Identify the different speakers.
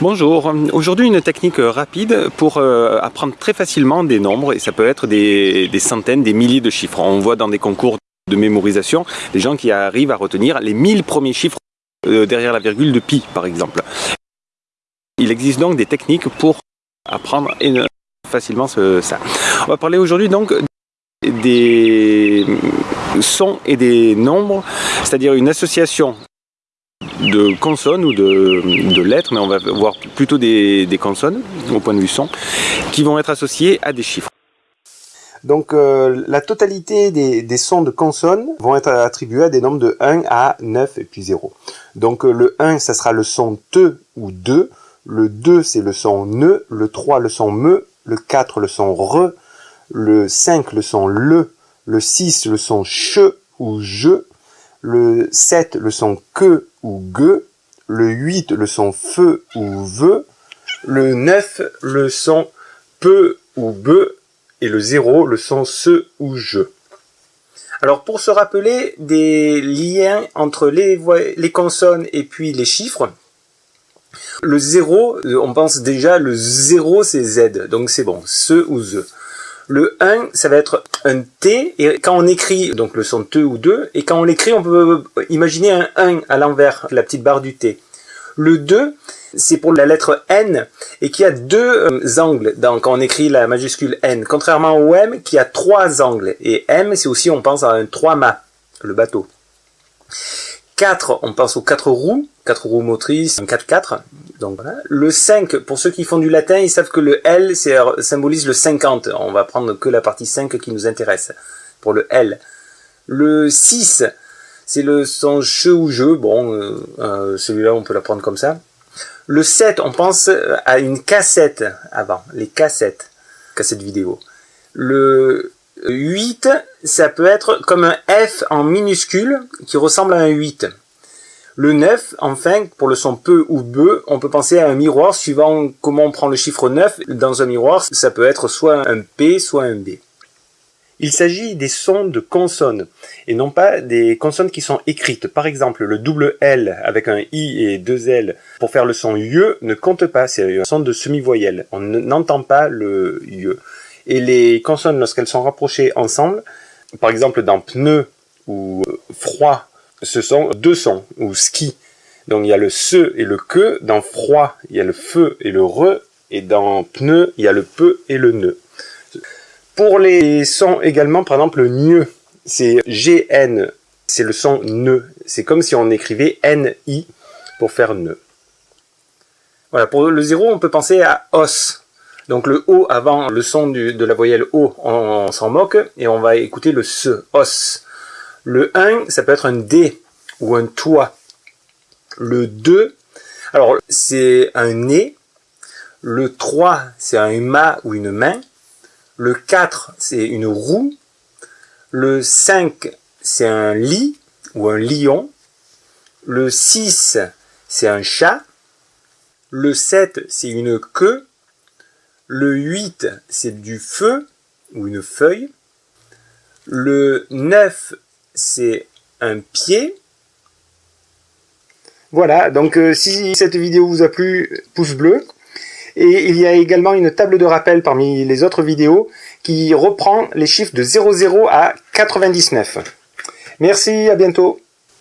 Speaker 1: Bonjour, aujourd'hui une technique rapide pour euh, apprendre très facilement des nombres et ça peut être des, centaines, des milliers de chiffres. On voit dans des concours de mémorisation des gens qui arrivent à retenir les 1000 premiers chiffres euh, derrière la virgule de pi par exemple. Il existe donc des techniques pour apprendre facilement ça. On va parler aujourd'hui donc des sons et des nombres, c'est-à-dire une association de consonnes ou de, lettres, mais on va voir plutôt des, consonnes au point de vue son, qui vont être associées à des chiffres.
Speaker 2: Donc euh, la totalité des, sons de consonnes vont être attribués à des nombres de 1 à 9 et puis 0. Donc euh, le 1, ça sera le son te ou de, le 2, c'est le son ne, le 3, le son me, le 4, le son re, le 5, le son le, le 6, le son che ou je, le 7, le son que ou ge, le 8, le son feu ou ve, le 9, le son peu ou be, et le 0, le son se ou je. Alors pour se rappeler des liens entre les, les consonnes et puis les chiffres, le 0, on pense déjà le 0 c'est Z, donc c'est bon, ce ou ze. Le 1, ça va être un T, et quand on écrit, donc le son T ou 2, et quand on l'écrit, on peut imaginer un 1 à l'envers, la petite barre du T. Le 2, c'est pour la lettre N, et qui a deux euh, angles quand on écrit la majuscule N, contrairement au M qui a trois angles. Et M, c'est aussi, on pense à un 3-mâts, le bateau. 4, on pense aux 4 roues, 4 roues motrices, un 4-4. Donc voilà. Le 5, pour ceux qui font du latin, ils savent que le L symbolise le 50. On va prendre que la partie 5 qui nous intéresse, pour le L. Le 6, c'est le son che ou je, bon, euh, euh, celui-là on peut la prendre comme ça. Le 7, on pense à une cassette avant, les cassettes, cassettes vidéo. Le 8, ça peut être comme un F en minuscule qui ressemble à un 8. Le 9, enfin, pour le son peu ou be, on peut penser à un miroir suivant comment on prend le chiffre 9. Dans un miroir, ça peut être soit un P, soit un B. Il s'agit des sons de consonnes et non pas des consonnes qui sont écrites. Par exemple, le double L avec un I et deux L pour faire le son YE ne compte pas, c'est un son de semi-voyelle. On n'entend pas le YE. Et les consonnes, lorsqu'elles sont rapprochées ensemble, par exemple dans pneu ou froid ce sont deux sons, ou ski. Donc il y a le se et le que, dans froid, il y a le feu et le re, et dans pneu, il y a le peu et le ne. Pour les sons également, par exemple, le gne, c'est GN, c'est le son ne. C'est comme si on écrivait NI pour faire ne. Voilà, pour le zéro, on peut penser à os. Donc le O avant le son de la voyelle O, on s'en moque, et on va écouter le se, os. Le 1, ça peut être un D ou un toit. Le 2, alors c'est un nez. Le 3, c'est un mât ou une main. Le 4, c'est une roue. Le 5, c'est un lit ou un lion. Le 6, c'est un chat. Le 7, c'est une queue. Le 8, c'est du feu ou une feuille. Le 9, c'est un pied. Voilà, donc euh, si cette vidéo vous a plu, pouce bleu. Et il y a également une table de rappel parmi les autres vidéos qui reprend les chiffres de 00 à 99. Merci, à bientôt.